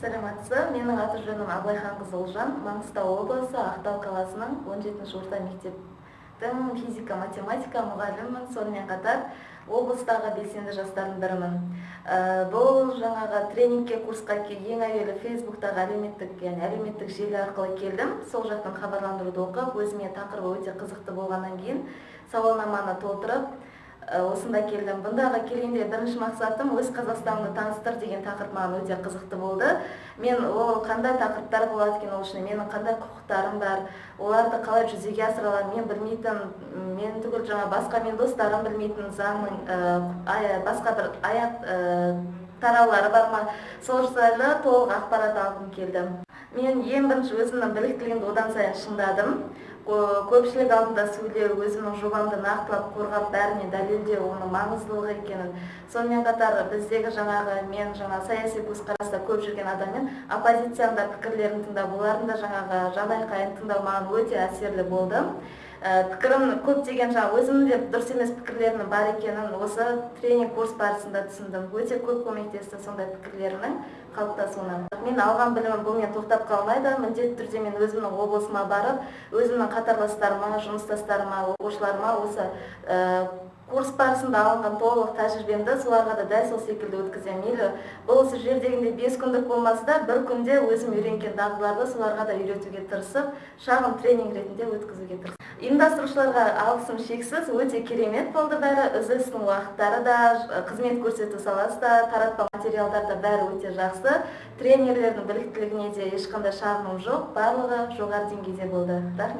саламатсызбы менин аты жөнүм абылайхан кызы улжан маңғыстау облысы ақтау қаласының 17 орта мектептің физика математика мұғалімімін. Сонымен қатар облыстағы белсенді жастардың бірімін ә, бұл жаңағы тренингке курсқа ең әуелі фейсбуктағы әлеуметтік яғни әлеуметтік желі арқылы келдім. Сол жақтан хабарландыруды оқып өзіме тақырыбы өте қызықты болғаннан кейін сауалнаманы толтырып осында келдім. Бұндағы келгенде бірінші мақсатым өз қазақстанымды таныстыр деген тақырып маған өте қызықты болды. Мен ол қандай тақырыптар болады екен ол үшін менің қандай құқықтарым бар? Оларды қалай жүзеге асыра аламын мен білмейтін мен түгіл жаңа басқа мен достарым білмейтін заңның ә, басқа бір аяқ ә, тараулары бар ма? Сол жайлы толық ақпарат алғым келді. Мен ең бірінші өзімнің біліктілігімді одан сайын шыңдадым. Көпшілік алдында сөйлеу өзімнің жобамды нақтылап қорғап бәріне дәлелдеу оның маңыздылығы екенін. Сонымен қатар біздегі жаңағы мен жаңа саяси көзқараста көп жүрген адаммен оппозицияның да пікірлерін тыңдап олардың да жаңағы жанайқайын тыңдау маған өте әсерлі болды пікірім көптеген жаңағы өзімнің де дұрыс емес пікірлерімнің бар екенін осы тренинг курс барысында түсіндім. Өте көп көмектесті сондай пікірлерінің қалыптасуына. Мен алған білімім бұнымен тоқтап қалмайды. Міндетті түрде мен өзімнің облысыма барып өзімнің қатарластарыма жұмыстастарыма оқушыларыма осы курс барысында алынған толық тәжірибемді соларға да дәл сол секілді өткіземін. Мейлі бұл осы жердегіндей бес күндік болмаса да бір күнде өзім үйренген дағдыларды соларға да үйретуге тырысып шағын тренинг ретінде өткізуге тырыстым ұйымдастырушыларға алғысым шексіз өте керемет болды бәрі үзілістің уақыттары да қызмет көрсету саласы да таратпа материалдар да бәрі өте жақсы. Тренерлердің біліктілігіне де ешқандай шағымым жоқ барлығы жоғары деңгейде болды. Рахмет.